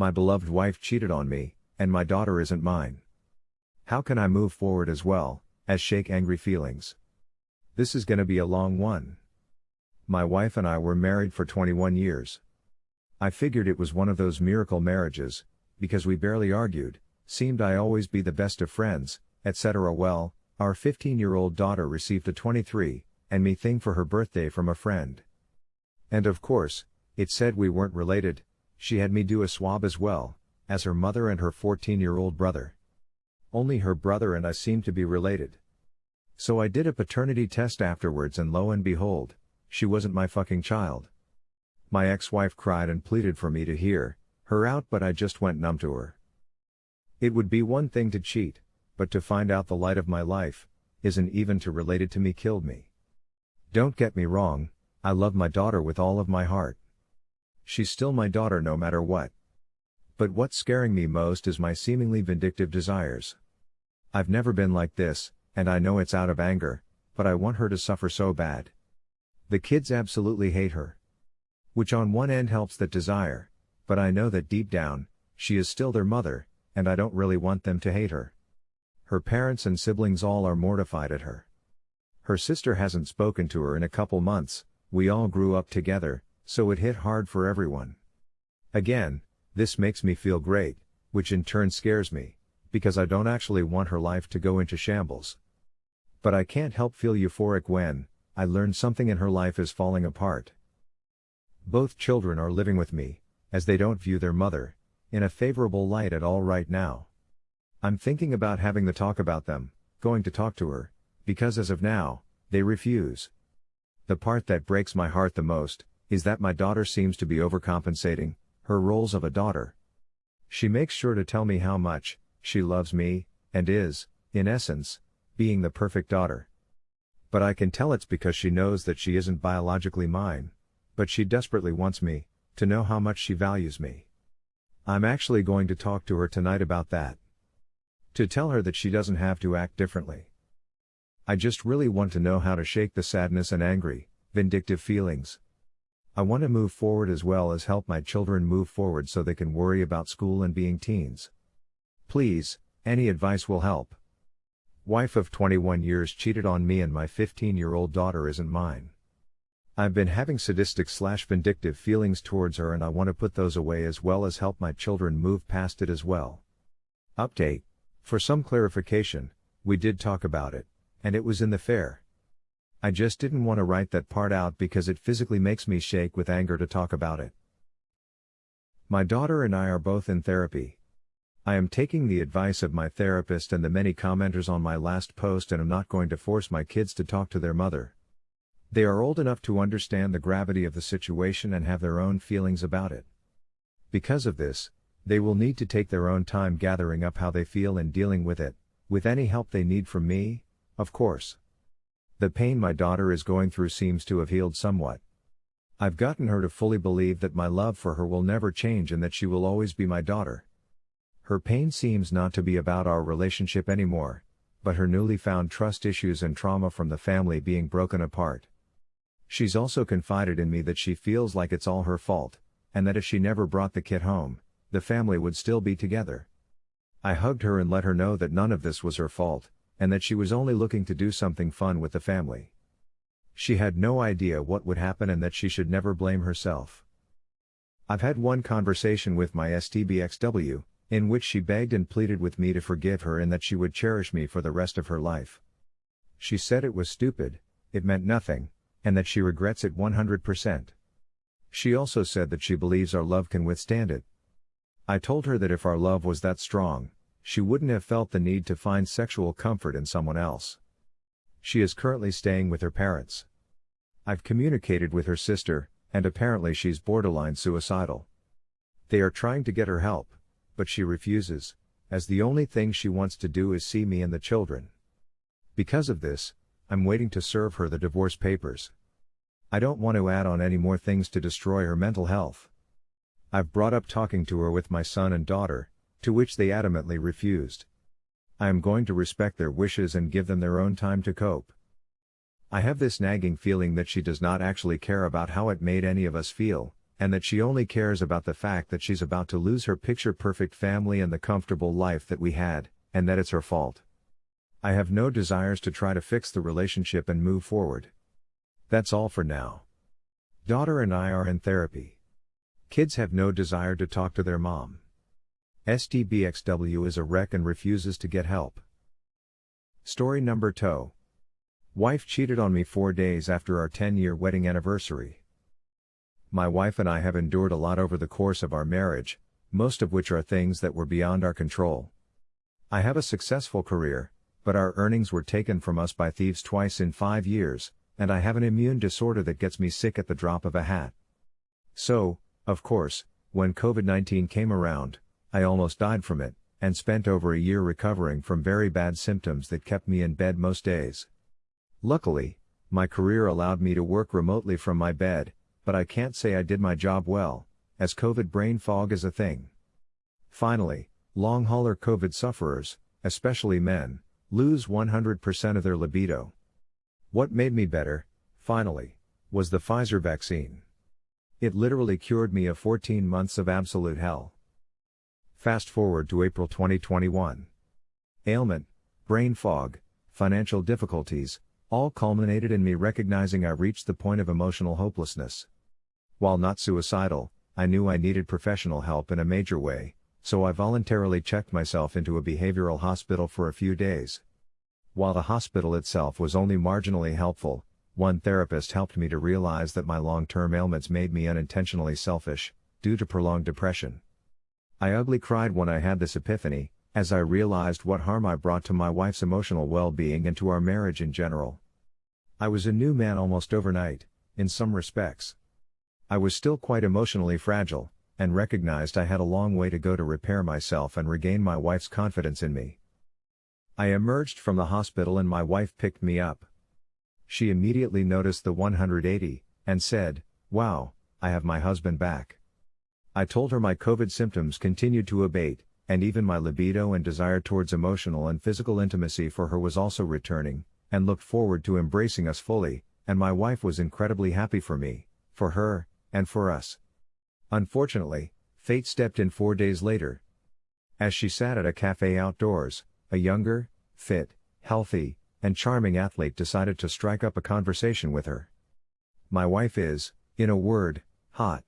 My beloved wife cheated on me, and my daughter isn't mine. How can I move forward as well, as shake angry feelings? This is gonna be a long one. My wife and I were married for 21 years. I figured it was one of those miracle marriages, because we barely argued, seemed I always be the best of friends, etc. Well, our 15 year old daughter received a 23 and me thing for her birthday from a friend. And of course, it said we weren't related, she had me do a swab as well, as her mother and her 14 year old brother. Only her brother and I seemed to be related. So I did a paternity test afterwards and lo and behold, she wasn't my fucking child. My ex-wife cried and pleaded for me to hear her out but I just went numb to her. It would be one thing to cheat, but to find out the light of my life, isn't even to related to me killed me. Don't get me wrong, I love my daughter with all of my heart. She's still my daughter no matter what. But what's scaring me most is my seemingly vindictive desires. I've never been like this, and I know it's out of anger, but I want her to suffer so bad. The kids absolutely hate her. Which on one end helps that desire, but I know that deep down, she is still their mother, and I don't really want them to hate her. Her parents and siblings all are mortified at her. Her sister hasn't spoken to her in a couple months, we all grew up together, so it hit hard for everyone. Again, this makes me feel great, which in turn scares me, because I don't actually want her life to go into shambles. But I can't help feel euphoric when, I learn something in her life is falling apart. Both children are living with me, as they don't view their mother, in a favorable light at all right now. I'm thinking about having the talk about them, going to talk to her, because as of now, they refuse. The part that breaks my heart the most, is that my daughter seems to be overcompensating, her roles of a daughter. She makes sure to tell me how much, she loves me, and is, in essence, being the perfect daughter. But I can tell it's because she knows that she isn't biologically mine, but she desperately wants me, to know how much she values me. I'm actually going to talk to her tonight about that. To tell her that she doesn't have to act differently. I just really want to know how to shake the sadness and angry, vindictive feelings. I want to move forward as well as help my children move forward so they can worry about school and being teens. Please, any advice will help. Wife of 21 years cheated on me and my 15 year old daughter isn't mine. I've been having sadistic slash vindictive feelings towards her and I want to put those away as well as help my children move past it as well. Update. For some clarification, we did talk about it, and it was in the fair. I just didn't want to write that part out because it physically makes me shake with anger to talk about it. My daughter and I are both in therapy. I am taking the advice of my therapist and the many commenters on my last post and am not going to force my kids to talk to their mother. They are old enough to understand the gravity of the situation and have their own feelings about it. Because of this, they will need to take their own time gathering up how they feel and dealing with it, with any help they need from me, of course. The pain my daughter is going through seems to have healed somewhat. I've gotten her to fully believe that my love for her will never change and that she will always be my daughter. Her pain seems not to be about our relationship anymore, but her newly found trust issues and trauma from the family being broken apart. She's also confided in me that she feels like it's all her fault, and that if she never brought the kid home, the family would still be together. I hugged her and let her know that none of this was her fault, and that she was only looking to do something fun with the family. She had no idea what would happen and that she should never blame herself. I've had one conversation with my STBXW, in which she begged and pleaded with me to forgive her and that she would cherish me for the rest of her life. She said it was stupid, it meant nothing, and that she regrets it 100%. She also said that she believes our love can withstand it. I told her that if our love was that strong, she wouldn't have felt the need to find sexual comfort in someone else. She is currently staying with her parents. I've communicated with her sister, and apparently she's borderline suicidal. They are trying to get her help, but she refuses, as the only thing she wants to do is see me and the children. Because of this, I'm waiting to serve her the divorce papers. I don't want to add on any more things to destroy her mental health. I've brought up talking to her with my son and daughter, to which they adamantly refused. I am going to respect their wishes and give them their own time to cope. I have this nagging feeling that she does not actually care about how it made any of us feel, and that she only cares about the fact that she's about to lose her picture perfect family and the comfortable life that we had, and that it's her fault. I have no desires to try to fix the relationship and move forward. That's all for now. Daughter and I are in therapy. Kids have no desire to talk to their mom. STBXW is a wreck and refuses to get help. Story number 2. Wife cheated on me four days after our 10 year wedding anniversary. My wife and I have endured a lot over the course of our marriage, most of which are things that were beyond our control. I have a successful career, but our earnings were taken from us by thieves twice in five years, and I have an immune disorder that gets me sick at the drop of a hat. So, of course, when COVID 19 came around, I almost died from it, and spent over a year recovering from very bad symptoms that kept me in bed most days. Luckily, my career allowed me to work remotely from my bed, but I can't say I did my job well, as COVID brain fog is a thing. Finally, Long hauler COVID sufferers, especially men, lose 100% of their libido. What made me better, finally, was the Pfizer vaccine. It literally cured me of 14 months of absolute hell. Fast forward to April 2021. Ailment, brain fog, financial difficulties, all culminated in me recognizing I reached the point of emotional hopelessness. While not suicidal, I knew I needed professional help in a major way, so I voluntarily checked myself into a behavioral hospital for a few days. While the hospital itself was only marginally helpful, one therapist helped me to realize that my long term ailments made me unintentionally selfish, due to prolonged depression. I ugly cried when I had this epiphany, as I realized what harm I brought to my wife's emotional well being and to our marriage in general. I was a new man almost overnight, in some respects. I was still quite emotionally fragile, and recognized I had a long way to go to repair myself and regain my wife's confidence in me. I emerged from the hospital and my wife picked me up. She immediately noticed the 180 and said, Wow, I have my husband back. I told her my COVID symptoms continued to abate, and even my libido and desire towards emotional and physical intimacy for her was also returning, and looked forward to embracing us fully, and my wife was incredibly happy for me, for her, and for us. Unfortunately, fate stepped in four days later. As she sat at a cafe outdoors, a younger, fit, healthy, and charming athlete decided to strike up a conversation with her. My wife is, in a word, hot.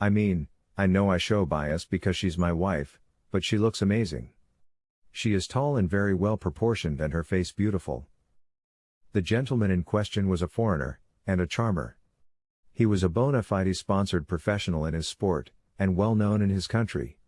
I mean, I know I show bias because she's my wife, but she looks amazing. She is tall and very well proportioned and her face beautiful. The gentleman in question was a foreigner, and a charmer. He was a bona fide sponsored professional in his sport, and well known in his country.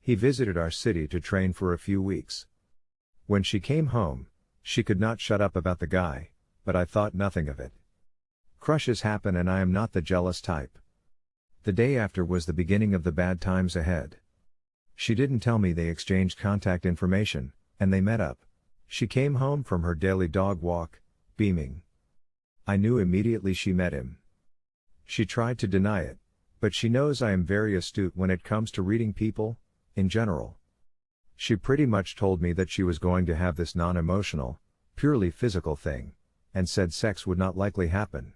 He visited our city to train for a few weeks. When she came home, she could not shut up about the guy, but I thought nothing of it. Crushes happen and I am not the jealous type. The day after was the beginning of the bad times ahead. She didn't tell me they exchanged contact information, and they met up. She came home from her daily dog walk, beaming. I knew immediately she met him. She tried to deny it, but she knows I am very astute when it comes to reading people, in general. She pretty much told me that she was going to have this non emotional, purely physical thing, and said sex would not likely happen.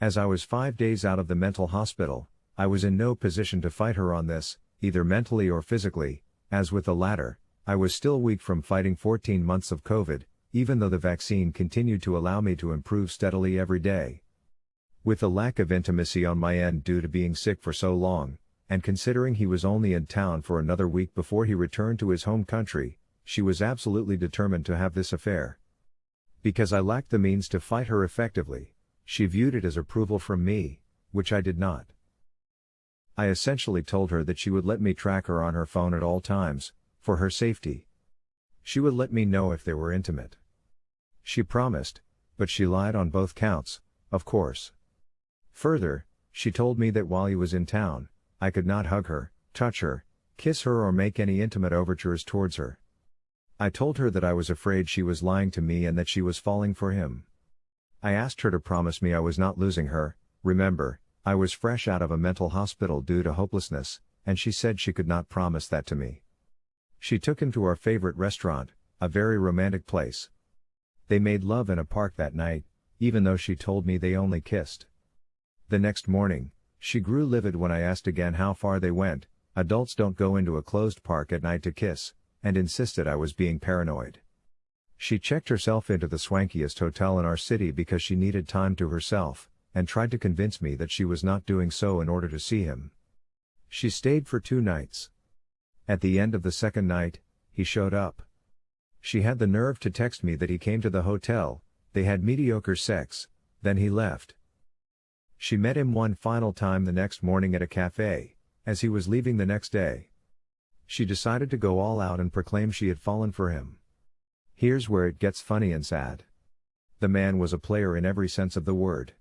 As I was five days out of the mental hospital, I was in no position to fight her on this, either mentally or physically, as with the latter, I was still weak from fighting 14 months of COVID, even though the vaccine continued to allow me to improve steadily every day. With the lack of intimacy on my end due to being sick for so long, and considering he was only in town for another week before he returned to his home country, she was absolutely determined to have this affair. Because I lacked the means to fight her effectively, she viewed it as approval from me, which I did not. I essentially told her that she would let me track her on her phone at all times, for her safety. She would let me know if they were intimate. She promised, but she lied on both counts, of course. Further, she told me that while he was in town, I could not hug her, touch her, kiss her, or make any intimate overtures towards her. I told her that I was afraid she was lying to me and that she was falling for him. I asked her to promise me I was not losing her, remember, I was fresh out of a mental hospital due to hopelessness, and she said she could not promise that to me. She took him to our favorite restaurant, a very romantic place. They made love in a park that night, even though she told me they only kissed. The next morning, She grew livid when I asked again how far they went, adults don't go into a closed park at night to kiss, and insisted I was being paranoid. She checked herself into the swankiest hotel in our city because she needed time to herself, and tried to convince me that she was not doing so in order to see him. She stayed for two nights. At the end of the second night, he showed up. She had the nerve to text me that he came to the hotel, they had mediocre sex, then he left. She met him one final time the next morning at a cafe, as he was leaving the next day. She decided to go all out and proclaim she had fallen for him. Here's where it gets funny and sad. The man was a player in every sense of the word.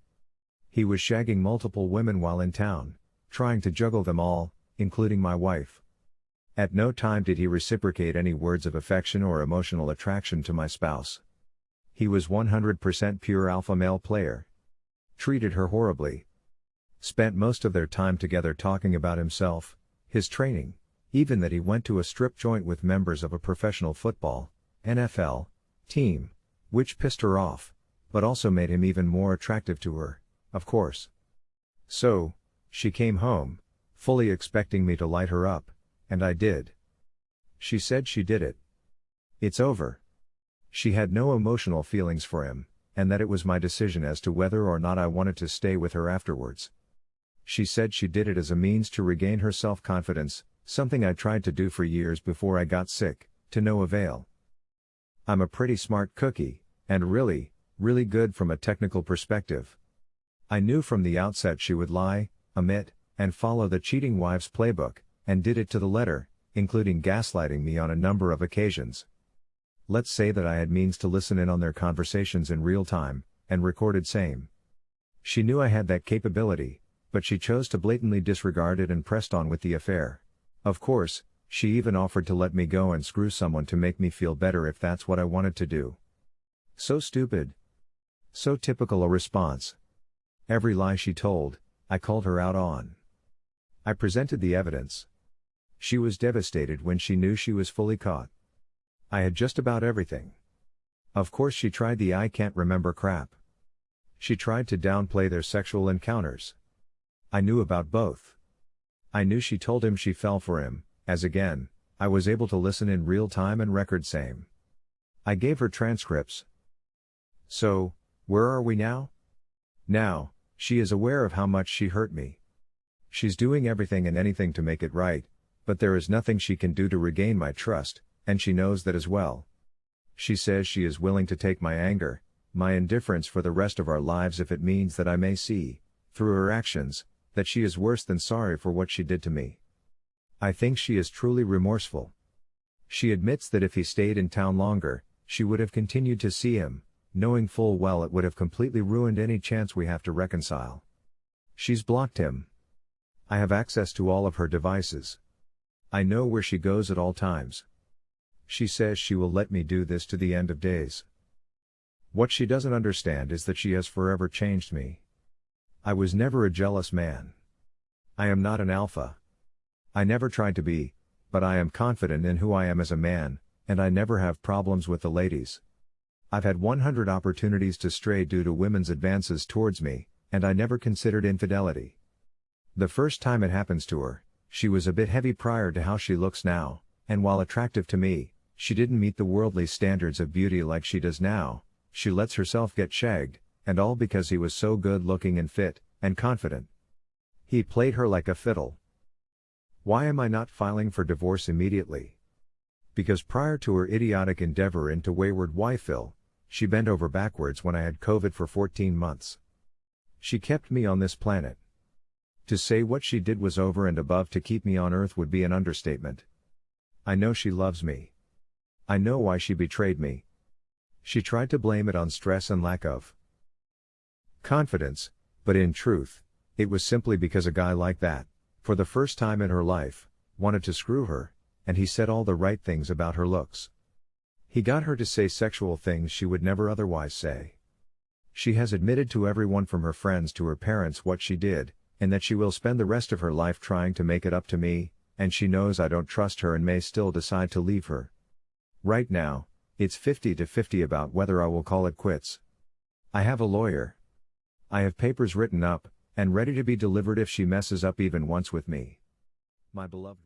He was shagging multiple women while in town, trying to juggle them all, including my wife. At no time did he reciprocate any words of affection or emotional attraction to my spouse. He was 100% pure alpha male player. Treated her horribly. Spent most of their time together talking about himself, his training, even that he went to a strip joint with members of a professional football, NFL, team, which pissed her off, but also made him even more attractive to her, of course. So, she came home, fully expecting me to light her up, and I did. She said she did it. It's over. She had no emotional feelings for him, and that it was my decision as to whether or not I wanted to stay with her afterwards. She said she did it as a means to regain her self confidence, something I tried to do for years before I got sick, to no avail. I'm a pretty smart cookie, and really, really good from a technical perspective. I knew from the outset she would lie, omit, and follow the cheating wife's playbook, and did it to the letter, including gaslighting me on a number of occasions. Let's say that I had means to listen in on their conversations in real time, and recorded same. She knew I had that capability, but she chose to blatantly disregard it and pressed on with the affair. Of course, she even offered to let me go and screw someone to make me feel better if that's what I wanted to do. So stupid. So typical a response. Every lie she told, I called her out on. I presented the evidence. She was devastated when she knew she was fully caught. I had just about everything. Of course, she tried the I can't remember crap. She tried to downplay their sexual encounters. I knew about both. I knew she told him she fell for him, as again, I was able to listen in real time and record same. I gave her transcripts. So, where are we now? Now, she is aware of how much she hurt me. She's doing everything and anything to make it right, but there is nothing she can do to regain my trust, and she knows that as well. She says she is willing to take my anger, my indifference for the rest of our lives if it means that I may see, through her actions, that she is worse than sorry for what she did to me. I think she is truly remorseful. She admits that if he stayed in town longer, she would have continued to see him, knowing full well it would have completely ruined any chance we have to reconcile. She's blocked him. I have access to all of her devices. I know where she goes at all times. She says she will let me do this to the end of days. What she doesn't understand is that she has forever changed me. I was never a jealous man. I am not an alpha. I never tried to be, but I am confident in who I am as a man, and I never have problems with the ladies. I've had 100 opportunities to stray due to women's advances towards me, and I never considered infidelity. The first time it happens to her, she was a bit heavy prior to how she looks now, and while attractive to me, she didn't meet the worldly standards of beauty like she does now, she lets herself get shagged, and all because he was so good looking and fit, and confident. He played her like a fiddle. Why am I not filing for divorce immediately? Because prior to her idiotic endeavor into wayward wifeil, she bent over backwards when I had COVID for 14 months. She kept me on this planet. To say what she did was over and above to keep me on earth would be an understatement. I know she loves me. I know why she betrayed me. She tried to blame it on stress and lack of confidence, but in truth, it was simply because a guy like that, for the first time in her life, wanted to screw her, and he said all the right things about her looks. He got her to say sexual things she would never otherwise say. She has admitted to everyone from her friends to her parents what she did, and that she will spend the rest of her life trying to make it up to me, and she knows I don't trust her and may still decide to leave her. Right now, it's 50 to 50 about whether I will call it quits. I have a lawyer. I have papers written up, and ready to be delivered if she messes up even once with me. My beloved.